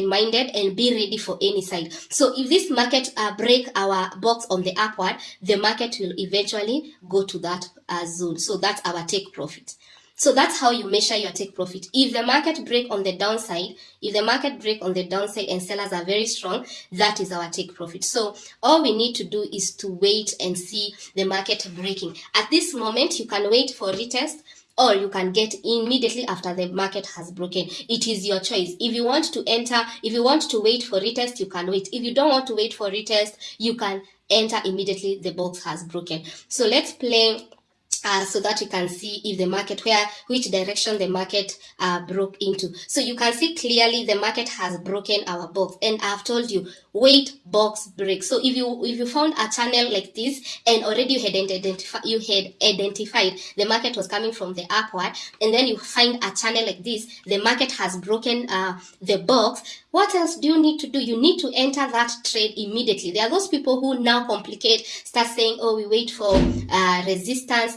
open-minded and be ready for any side. So if this market uh, break our box on the upward, the market will eventually go to that uh, zone. So that's our take profit. So that's how you measure your take profit. If the market break on the downside, if the market break on the downside and sellers are very strong, that is our take profit. So all we need to do is to wait and see the market breaking. At this moment, you can wait for retest or you can get immediately after the market has broken. It is your choice. If you want to enter, if you want to wait for retest, you can wait. If you don't want to wait for retest, you can enter immediately the box has broken. So let's play uh, so that you can see if the market where which direction the market uh, broke into so you can see clearly the market has broken our box and i've told you wait box break so if you if you found a channel like this and already you had identified you had identified the market was coming from the upward and then you find a channel like this the market has broken uh, the box what else do you need to do? You need to enter that trade immediately. There are those people who now complicate, start saying, oh, we wait for uh, resistance.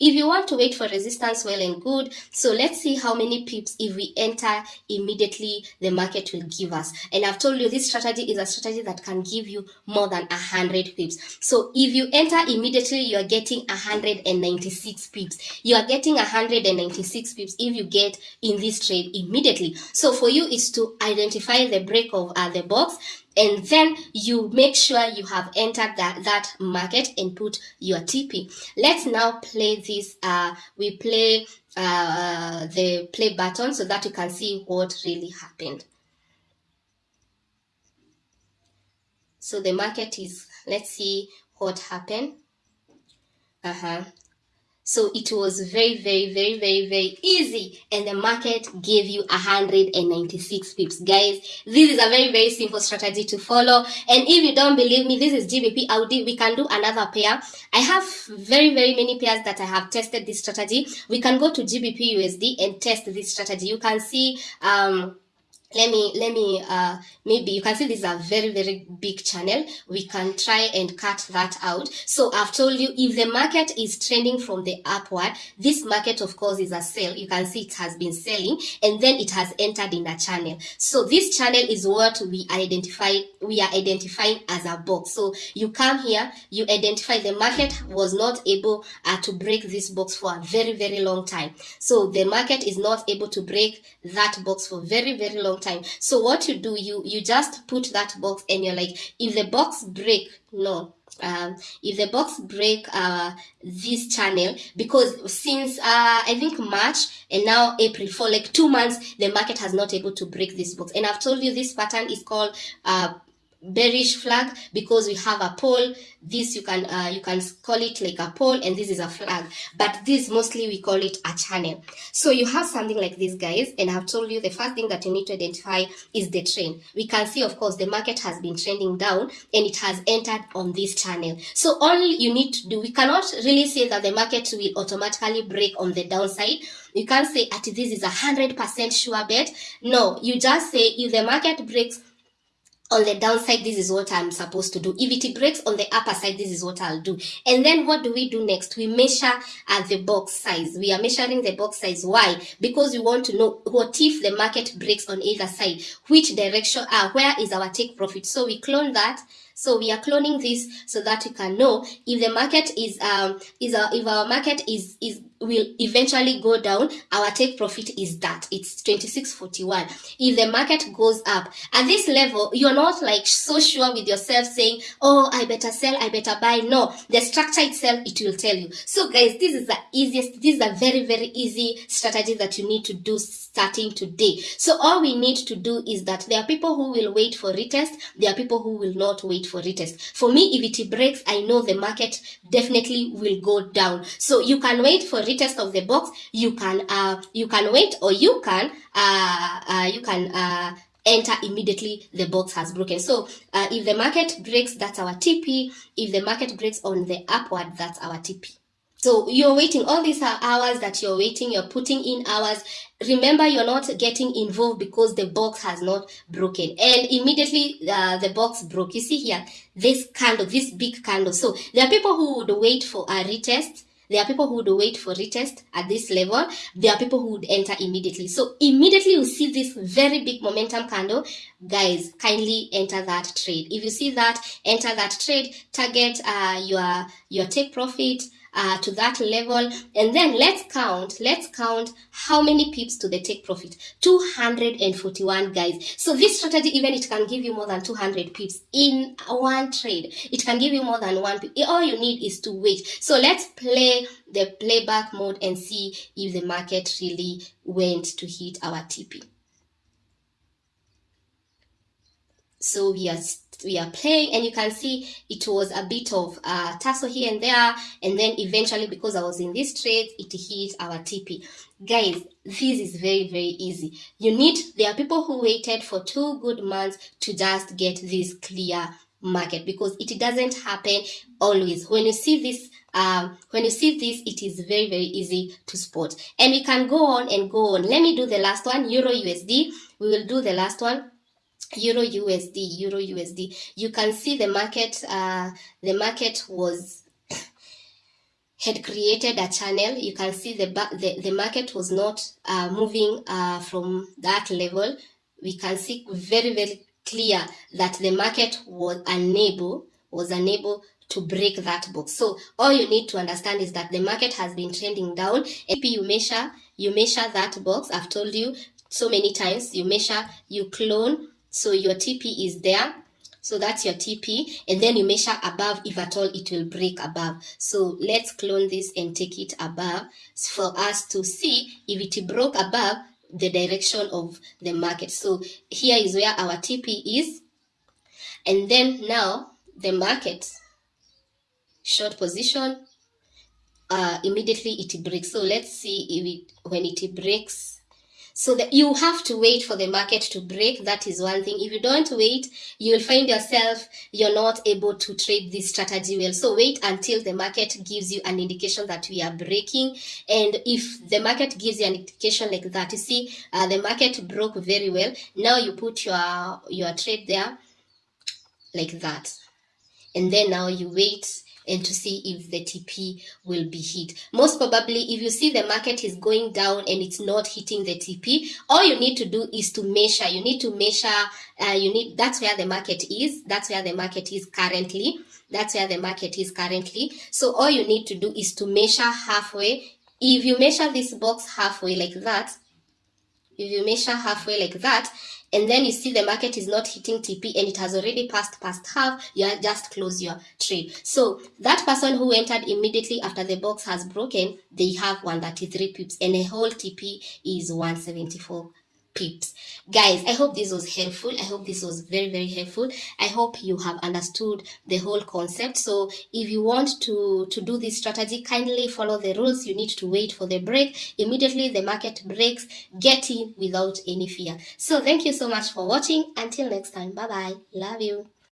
If you want to wait for resistance, well and good. So let's see how many pips if we enter immediately the market will give us. And I've told you this strategy is a strategy that can give you more than 100 pips. So if you enter immediately, you are getting 196 pips. You are getting 196 pips if you get in this trade immediately. So for you is to identify the break of uh, the box and then you make sure you have entered that that market and put your TP. Let's now play this. Uh, we play uh, the play button so that you can see what really happened. So the market is. Let's see what happened. Uh huh. So it was very, very, very, very, very easy. And the market gave you 196 pips. Guys, this is a very, very simple strategy to follow. And if you don't believe me, this is GBP Audi. We can do another pair. I have very, very many pairs that I have tested this strategy. We can go to GBP USD and test this strategy. You can see, um, let me let me uh maybe you can see this is a very very big channel. We can try and cut that out. So i've told you if the market is trending from the upward this market of course is a sell. You can see it has been selling and then it has entered in a channel. So this channel is what we identify we are identifying as a box. So you come here you identify the market was not able uh, to break this box for a very very long time. So the market is not able to break that box for very very long time. So what you do you you just put that box and you're like if the box break no um, if the box break uh, this channel because since uh, I think March and now April for like two months the market has not able to break this box. And I've told you this pattern is called uh, bearish flag because we have a pole this you can uh, you can call it like a pole and this is a flag but this mostly we call it a channel. So you have something like this guys and i've told you the first thing that you need to identify is the trend. We can see of course the market has been trending down and it has entered on this channel. So all you need to do we cannot really say that the market will automatically break on the downside. You can't say at this is a hundred percent sure bet. No you just say if the market breaks on the downside this is what i'm supposed to do. If it breaks on the upper side this is what i'll do. And then what do we do next? We measure at the box size. We are measuring the box size. Why? Because we want to know what if the market breaks on either side which direction uh, where is our take profit. So we clone that so we are cloning this so that we can know if the market is um is a, if our market is is will eventually go down our take profit is that. It's 2641 if the market goes up at this level you're not like so sure with yourself saying oh i better sell i better buy. No the structure itself it will tell you. So guys this is the easiest this is a very very easy strategy that you need to do starting today. So all we need to do is that there are people who will wait for retest there are people who will not wait for retest for me if it breaks i know the market definitely will go down. So you can wait for retest of the box. You can uh you can wait or you can uh, uh you can uh enter immediately. The box has broken. So uh, if the market breaks that's our tp if the market breaks on the upward that's our tp so you're waiting all these hours that you're waiting you're putting in hours. Remember you're not getting involved because the box has not broken. And immediately uh, the box broke. You see here this candle this big candle. So there are people who would wait for a retest. There are people who would wait for retest at this level. There are people who would enter immediately. So immediately you see this very big momentum candle, guys, kindly enter that trade. If you see that, enter that trade, target uh, your, your take profit, uh, to that level. And then let's count let's count how many pips to the take profit? 241 guys. So this strategy even it can give you more than 200 pips in one trade. It can give you more than one pip. all you need is to wait. So let's play the playback mode and see if the market really went to hit our TP so we are we are playing and you can see it was a bit of uh, tussle here and there and then eventually because I was in this trade it hit our TP guys this is very very easy. You need there are people who waited for two good months to just get this clear market because it doesn't happen always. When you see this um, when you see this it is very very easy to spot. And we can go on and go on. Let me do the last one euro usd we will do the last one euro usd euro usd you can see the market uh the market was had created a channel. You can see the the, the market was not uh, moving uh, from that level. We can see very very clear that the market was unable was unable to break that box. So all you need to understand is that the market has been trending down. If you measure you measure that box. I've told you so many times. You measure you clone so your TP is there. So that's your TP. And then you measure above if at all it will break above. So let's clone this and take it above for us to see if it broke above the direction of the market. So here is where our TP is. And then now the market short position uh, immediately it breaks. So let's see if it when it breaks so that you have to wait for the market to break. That is one thing. If you don't wait, you'll find yourself you're not able to trade this strategy well. So wait until the market gives you an indication that we are breaking. And if the market gives you an indication like that, you see uh, the market broke very well. Now you put your your trade there like that. And then now you wait and to see if the TP will be hit. Most probably, if you see the market is going down and it's not hitting the TP, all you need to do is to measure. You need to measure, uh, you need, that's where the market is. That's where the market is currently. That's where the market is currently. So all you need to do is to measure halfway. If you measure this box halfway like that, if you measure halfway like that, and then you see the market is not hitting TP and it has already passed past half, you just close your trade. So that person who entered immediately after the box has broken, they have 133 pips and the whole TP is 174 pips guys i hope this was helpful. I hope this was very very helpful. I hope you have understood the whole concept. So if you want to to do this strategy kindly follow the rules. You need to wait for the break. Immediately the market breaks. Get in without any fear. So thank you so much for watching. Until next time. Bye bye love you